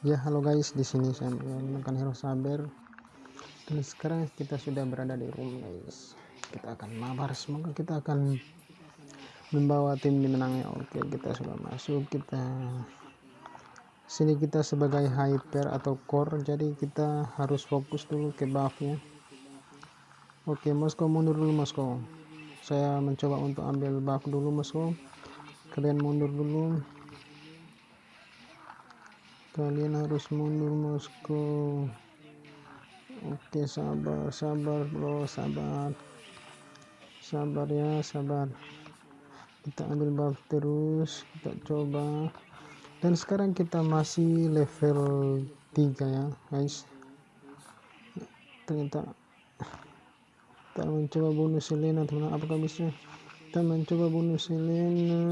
Ya halo guys, di sini saya menggunakan hero saber. Dan sekarang kita sudah berada di room guys. Kita akan mabar, semoga kita akan membawa tim dimenangnya. Oke, kita sudah masuk. Kita sini kita sebagai hyper atau core, jadi kita harus fokus dulu ke buffnya. Oke, Moskow mundur dulu Moskow. Saya mencoba untuk ambil buff dulu Moskow. Kalian mundur dulu kalian harus mundur Moskow. Oke sabar sabar bro sabar. Sabar ya sabar. Kita ambil buff terus kita coba. Dan sekarang kita masih level 3 ya guys. Ternyata kita mencoba bunuh Selena teman apakah bisa? Kita mencoba bunuh Selena.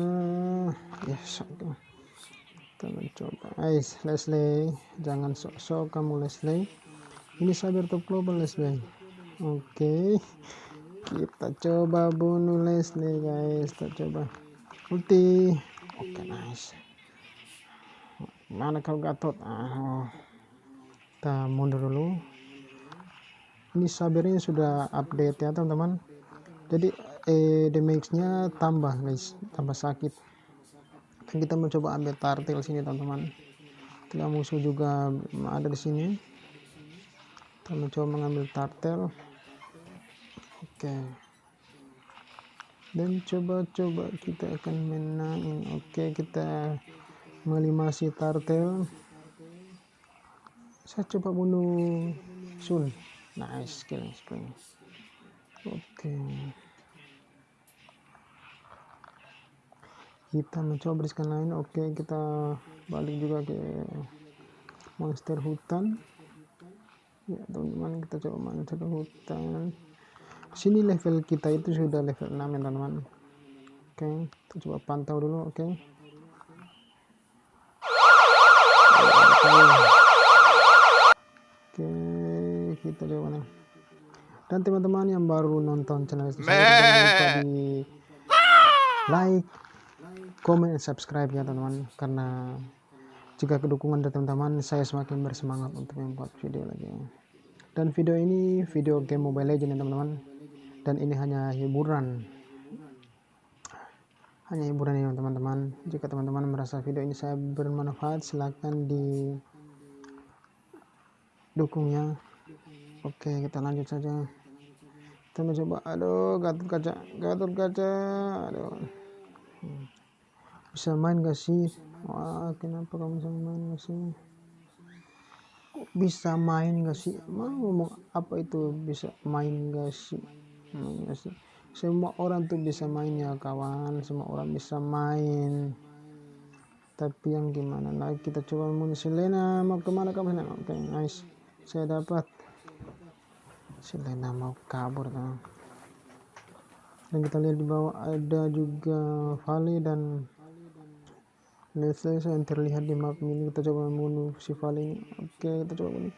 Ya yes, okay kita mencoba. Guys Leslie. Jangan sok-sok kamu Leslie. Ini cyber top global Leslie. Oke. Okay. kita coba bunuh Leslie guys. Kita coba ulti. Oke okay, nice. Mana kau gatot ah, kita mundur dulu. Ini sabernya sudah update ya teman-teman. Jadi eh, damage nya tambah guys. Tambah sakit kita mencoba ambil tartil sini teman-teman. Tidak musuh juga ada di sini. Kita mencoba mengambil tartel oke. Dan coba-coba kita akan menangin. Oke kita melimasi tartel saya coba bunuh sun. Nice killing spring oke kita mencoba beriskan lain. Oke kita balik juga ke monster hutan. Ya teman-teman kita coba monster hutan. Sini level kita itu sudah level 6 ya teman-teman. Oke kita coba pantau dulu oke. Oke kita coba nih dan teman-teman yang baru nonton channel ini jangan lupa di like komen dan subscribe ya teman-teman. Karena jika kedukungan dari teman-teman saya semakin bersemangat untuk membuat video lagi. Dan video ini video game mobile legend ya teman-teman. Dan ini hanya hiburan. Hanya hiburan ya teman-teman. Jika teman-teman merasa video ini saya bermanfaat silahkan di dukungnya oke kita lanjut saja. Kita mencoba. Aduh gatot kaca gatot kaca. Aduh bisa main gak sih? Wah kenapa kamu bisa main gak sih? Kok bisa main gak sih? Mau ngomong apa itu bisa main gak sih? Main gak sih? Semua orang tuh bisa main ya kawan. Semua orang bisa main. Tapi yang gimana lagi? Kita coba munisi Selena mau ke mana kamu Selena? Oke okay, nice. Saya dapat. Selena mau kabur kan dan kita lihat di bawah ada juga Valley dan Leslie yang terlihat di map ini kita coba membunuh si Vali oke kita coba bunuh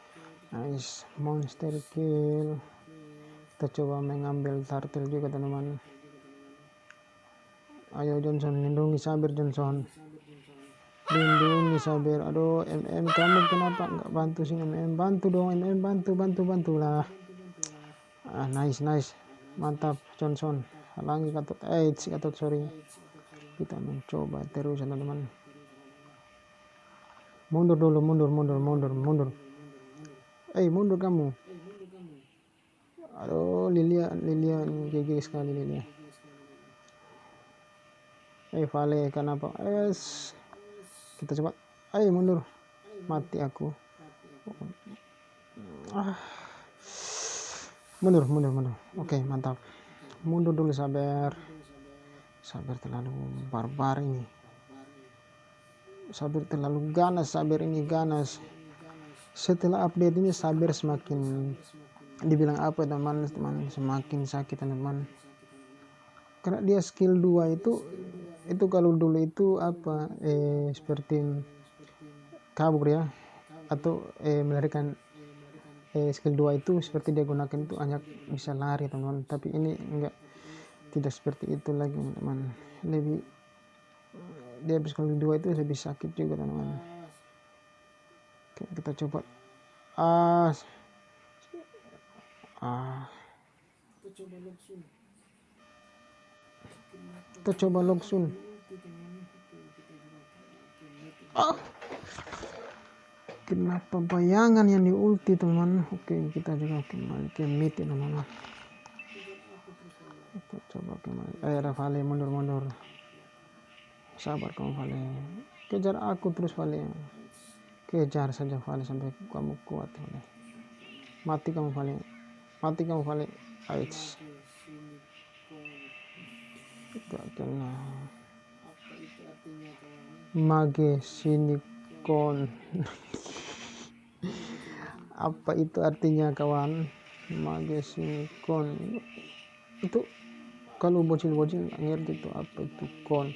nice monster kill. Kita coba mengambil turtle juga teman-teman. Ayo Johnson lindungi Sabir Johnson. Lindungi Sabir. Aduh MM kamu kenapa nggak bantu sih MM bantu dong MM bantu bantu bantu lah. Ah nice nice. Mantap Johnson. Halangi katut eh katut sorry. Kita mencoba terus teman-teman mundur dulu mundur mundur mundur mundur. Eh hey, mundur kamu. Aduh Lilia Lilia gigi sekali Lilia. Eh hey, Vale kenapa? Es. Kita coba. Ayo hey, mundur. Mati aku. Ah. Mundur mundur mundur. Oke okay, mantap. Mundur dulu sabar. Sabar terlalu barbar ini Sabir terlalu ganas Sabir ini ganas. Setelah update ini Sabir semakin dibilang apa teman-teman semakin sakit teman-teman karena dia skill 2 itu itu kalau dulu itu apa eh seperti kabur ya atau eh melarikan eh skill 2 itu seperti dia gunakan itu hanya bisa lari teman-teman tapi ini enggak tidak seperti itu lagi teman-teman lebih di episode kedua itu lebih sakit juga teman-teman Oke, kita coba. Ah ah. Kita coba Loksun ah. Kenapa bayangan yang di ulti teman. Oke kita juga kembali ke mid teman-teman. Kita coba kembali. Eh Rafale mundur mundur sabar kamu Vale. Kejar aku terus Vale. Kejar saja Vale sampai kamu kuat Vale. Mati kamu Vale. Mati kamu Vale. Aids gak kena mage sinikon apa itu artinya kawan? Mage sinikon itu kalau bocil-bocil ngerti itu apa itu kon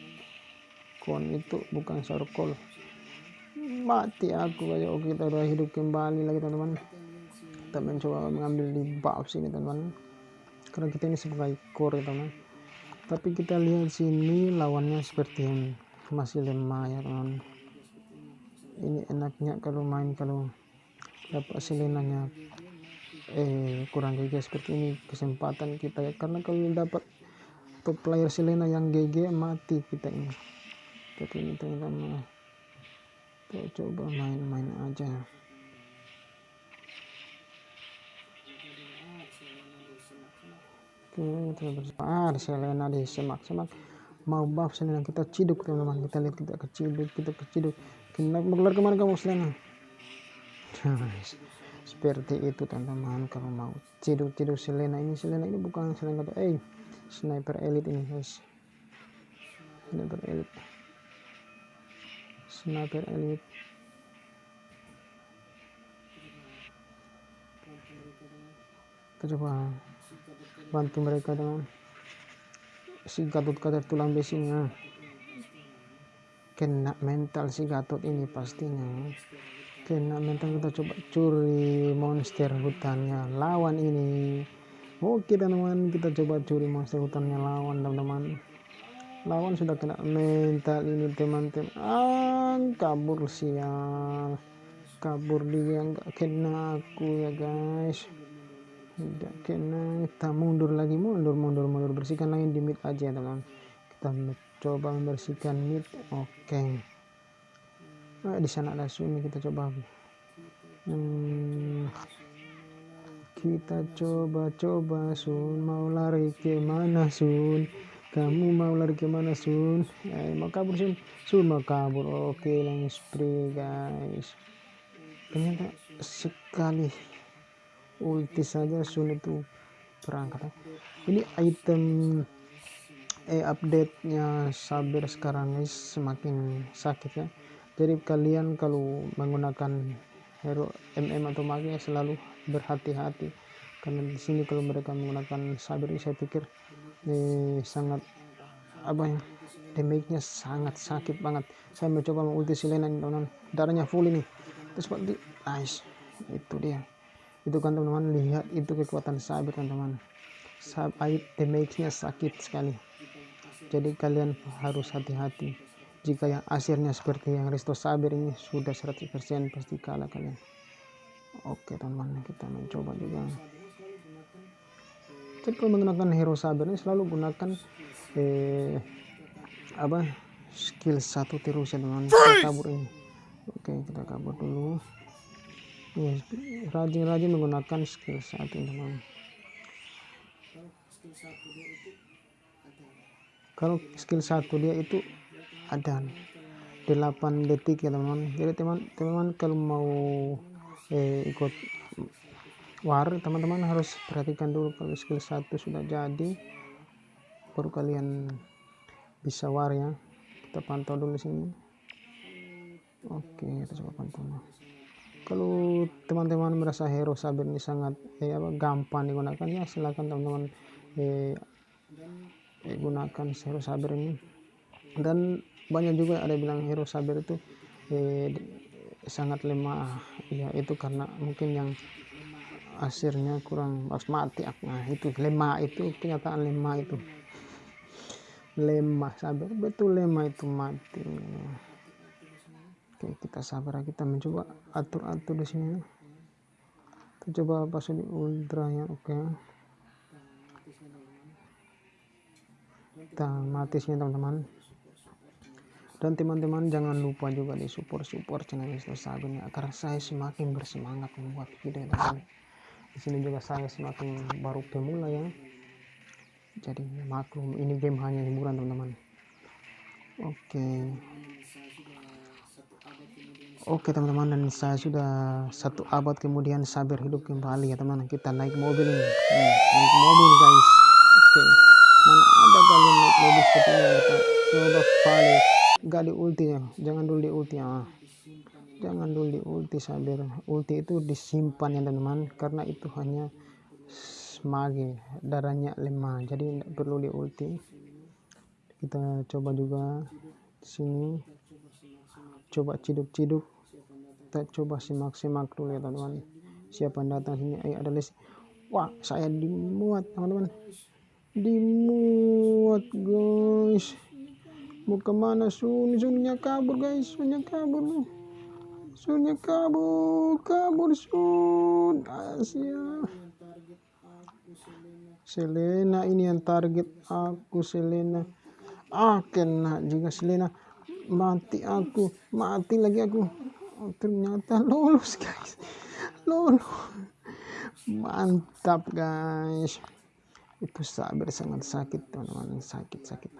kon itu bukan circle mati aku oke kita udah hidup kembali lagi teman-teman. Kita mencoba mengambil di bab sini teman-teman. Karena kita ini sebagai core teman tapi kita lihat sini lawannya seperti yang masih lemah ya teman ini enaknya kalau main kalau dapat selenanya eh kurang GG seperti ini kesempatan kita ya. Karena kalau dapat top player Selena yang GG mati kita ini tapi ini teman-teman kita coba main-main aja. Oke kita bersemangat Selena di semak-semak mau buff Selena kita ciduk teman-teman. Kita lihat kita keciduk kita keciduk. Kita keluar ke mana kamu Selena? Seperti itu teman-teman. Kalau mau ciduk-ciduk Selena ini Selena ini bukan Selena eh sniper elite ini guys. Sniper elite sniper elite kita coba bantu mereka dengan si Gatot kader tulang besinya kena mental si Gatot ini pastinya. Kena mental kita coba curi monster hutannya. Lawan ini. Oke teman-teman. Kita coba curi monster hutannya. Lawan teman-teman lawan sudah kena mental ini teman-teman. Ah kabur sial. Kabur dia nggak kena aku ya guys. Tidak kena. Kita mundur lagi mundur mundur mundur. Bersihkan lagi di mid aja teman kita coba membersihkan mid oke. Okay. nah, di sana ada suni kita coba. Hmm, kita coba-coba Sun. Mau lari ke mana Sun kamu mau lari ke mana Sun? Eh, mau kabur Sun? Sun mau kabur. Oke langsung spray guys. Ternyata sekali ulti saja Sun itu perangkat ini item eh update nya sabar sekarang guys. Semakin sakit ya. Jadi kalian kalau menggunakan hero MM atau magi selalu berhati-hati. Karena di sini kalau mereka menggunakan sabar ini saya pikir ini sangat apa ya damage-nya sangat sakit banget. Saya mencoba mengulti Selena teman-teman. Darahnya full ini. Terus seperti nice. Itu dia. Itu kan teman-teman lihat itu kekuatan sabar teman-teman. Sabar damage-nya sakit sekali. Jadi kalian harus hati-hati. Jika yang asirnya seperti yang Resto Saber ini sudah 100% pasti kalah kalian. Oke teman-teman kita mencoba juga jadi kalau menggunakan hero sabar ini selalu gunakan eh, apa skill satu terus ya teman kita kabur ini. Oke kita kabur dulu. Ya rajin-rajin menggunakan skill satu teman kalau skill satu dia itu ada 8 detik ya teman jadi teman-teman kalau mau eh, ikut war teman-teman harus perhatikan dulu kalau skill 1 sudah jadi baru kalian bisa war ya. Kita pantau dulu sini. Oke kita coba pantau. Kalau teman-teman merasa hero sabar ini sangat eh, apa, gampang digunakan ya silahkan teman-teman eh, eh, gunakan hero sabar ini. Dan banyak juga ada bilang hero sabar itu eh, sangat lemah ya itu karena mungkin yang asirnya kurang pas mati nah itu lemah itu kenyataan lemah itu. Lemah sabar. Betul lemah itu mati. Oke kita sabar. Kita mencoba atur atur di sini. Kita coba pasang di ultra ya oke. Kita mati sini teman-teman. Dan teman-teman jangan lupa juga di support support channel Mister Sabin ya karena saya semakin bersemangat membuat video teman di sini juga saya semakin baru pemula ya. Jadi maklum ini game hanya hiburan teman-teman. Oke. Oke teman-teman dan saya sudah satu abad kemudian sabar hidup kembali ya teman kita naik mobil ini. Hmm, naik mobil guys. Oke. Mana ada kalian naik mobil seperti ini coba balik. Gak di ulti ya. Jangan dulu di ulti ya jangan dulu di ulti sabar. Ulti itu disimpan ya teman-teman. Karena itu hanya mage darahnya lemah jadi tidak perlu di ulti kita coba juga sini. Coba ciduk-ciduk. Kita coba simak-simak dulu ya teman-teman. Siapa yang datang sini? Ayo ada list. Wah saya dimuat teman-teman. Dimuat guys. Mau ke mana? Sun sunnya kabur guys. Sunnya kabur sunnya kabur kabur sun. Asia Selena ini yang target aku Selena. Ah kena juga Selena. Mati aku mati lagi aku. Oh, ternyata lolos guys. Lolos mantap guys. Itu sabar sangat sakit teman-teman. Sakit sakit.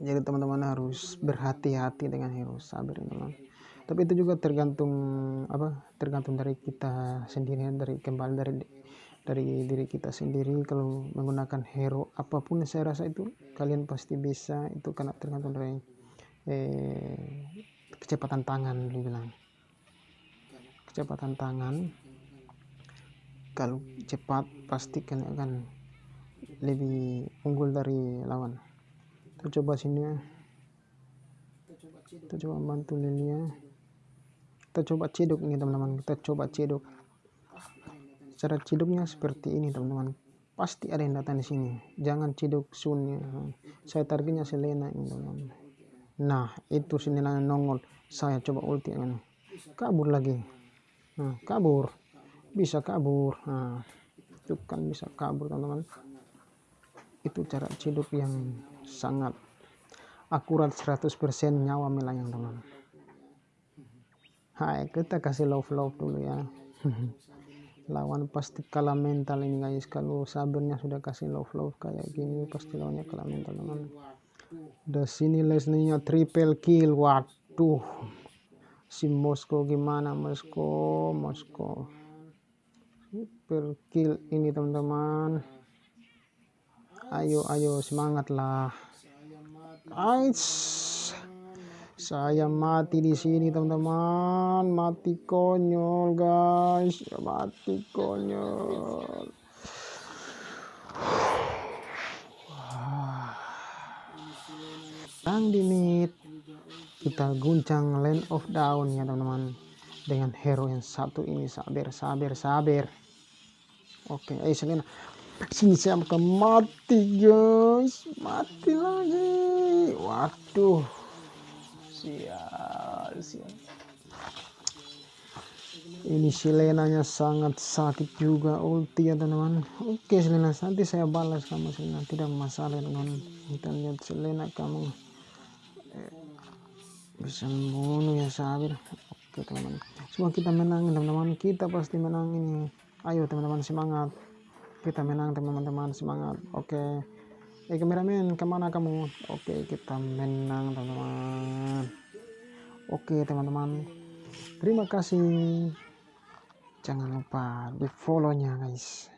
Jadi teman-teman harus berhati-hati dengan hero. Sabar teman tapi itu juga tergantung apa tergantung dari kita sendiri dari kembali dari dari diri kita sendiri. Kalau menggunakan hero apa pun saya rasa itu kalian pasti bisa. Itu karena tergantung dari eh, kecepatan tangan dibilang kecepatan tangan. Kalau cepat pasti kalian akan lebih unggul dari lawan. Kita coba sini ya. Kita coba bantu Lilia kita coba cedok ini teman-teman. Kita coba cedok cara ciduknya seperti ini teman-teman. Pasti ada yang datang di sini. Jangan ciduk sunnya saya targetnya Selena ini teman-teman. Nah itu Selena nongol. Saya coba ulti ini. Kabur lagi. Nah, kabur. Bisa kabur. Nah itu kan bisa kabur teman-teman. Itu cara ciduk yang sangat akurat 100% nyawa melayang teman Hai kita kasih love love dulu ya. Lawan pasti kalah mental ini guys. Kalau sabarnya sudah kasih love love kayak gini pasti lawannya kalah mental teman. Udah sini Leslie-nya triple kill. Waduh. Si Moskow gimana Moskow Moskow triple kill ini teman-teman. Ayo ayo semangat lah Ais saya mati di sini teman-teman. Mati konyol guys. Mati konyol. Yang di mid kita guncang land of down ya teman-teman. Dengan hero yang satu ini. Sabar sabar sabar. Oke ayo Selena. Sini saya akan mati guys. Mati lagi. Waduh sial sial ini Selenanya sangat sakit juga ulti ya teman-teman. Oke Selena nanti saya balas kamu Selena. Tidak masalah teman kita lihat Selena kamu eh, bisa membunuh ya sabir. Oke teman-teman. Semua kita menang teman-teman. Kita pasti menang ini. Ayo teman-teman semangat. Kita menang teman-teman. Semangat. Oke eh kameramen ke mana kamu oke kita menang teman-teman. Oke teman-teman. Terima kasih. Jangan lupa di follow nya guys